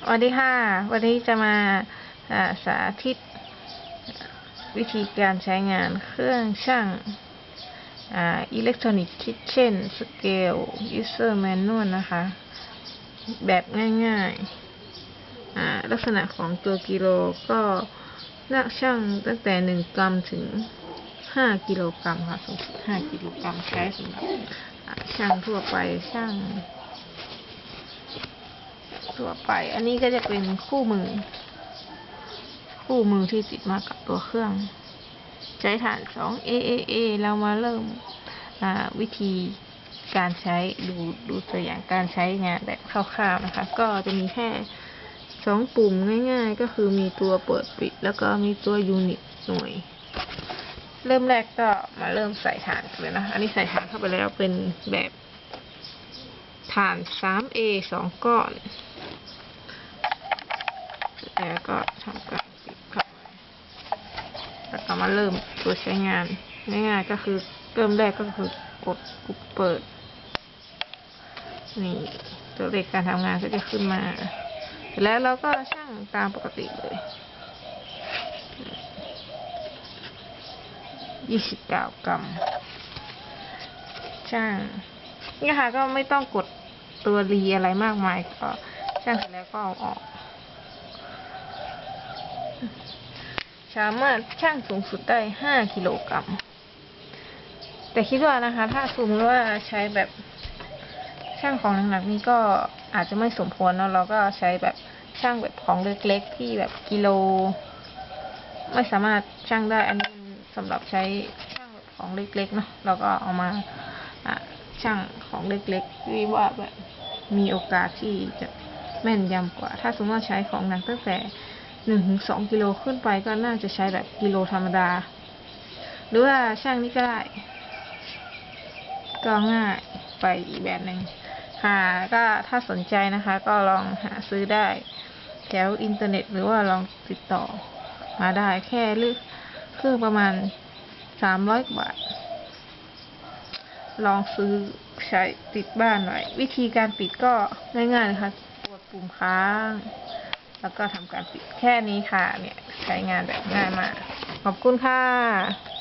สวัสดีค่ะวันนี้จะมาอ่าสาธิตวิธีการใช้งานเครื่องช่างอ่า Electronic Kitchen Scale User Manual นะคะ แบบง่ายๆอ่าลักษณะของตัวกิโลก็นักช่างตั้งแต่ 1 กรัมถึง 5 กิโลกรัมค่ะสูงสุด5กิโลกรัมใช้สำหรับอ่าช่างทั่วไปช่าง ทั่วไป อันนี้ก็จะเป็นคู่มือ คู่มือที่ติดมากับตัวเครื่อง ใช้ฐาน2 AAA เรามาเริ่มวิธีการใช้ดูดูตัวอย่างการใช้งานแบบคร่าวๆนะคะ ก็จะมีแค่สองปุ่มง่ายๆ ก็คือมีตัวเปิดปิด แล้วก็มีตัวยูนิตหน่วย เริ่มแรกก็มาเริ่มใส่ฐานกันเลยนะ อันนี้ใส่ฐานเข้าไปแล้วเป็นแบบฐาน 3A สองก้อน แล้วก็ทำการปิดครับแล้วก็มาเริ่มตัวใช้งานง่ายๆก็คือเริ่มแรกก็คือกดปุ่มเปิด นี่ตัวเลขการทำงานก็จะขึ้นมาเสร็จแล้วเราก็ช่างตามปกติเลยยี่สิบเก้ากรัมช่างนี่ค่ะก็ไม่ต้องกดตัวรีอะไรมากมายก็ช่างเสร็จแล้วก็เอาออก สามารถช่างสูงสุดได้ห้ากิโลกรัม แต่คิดว่านะคะ ถ้าสมมติว่าใช้แบบช่างของหนักๆนี่ก็อาจจะไม่สมควรเนอะเราก็ใช้แบบช่างแบบของเล็กๆที่แบบกิโล ไม่สามารถช่างได้ อันนี้สำหรับใช้ช่างแบบของเล็กๆเนาะเราก็เอามาช่างของเล็กๆที่ว่าแบบมีโอกาสที่จะแม่นยำกว่า ถ้าสมมติว่าใช้ของหนักตั้งแต่ หนึ่งถึงสองกิโลขึ้นไปก็น่าจะใช้แบบกิโลธรรมดา หรือว่าช่างนี้ก็ได้ ก็ง่ายไปอีกแบบหนึ่งค่ะก็ถ้าสนใจนะคะ ก็ลองหาซื้อได้แถวอินเทอร์เน็ต หรือว่าลองติดต่อมาได้แค่เลือกเครื่องประมาณสามร้อยบาท ลองซื้อใช้ติดบ้านหน่อย วิธีการปิดก็ง่ายๆเลยค่ะกดปุ่มค้าง แล้วก็ทำการปิดแค่นี้ค่ะ เนี่ยใช้งานแบบง่ายมาก ขอบคุณค่ะ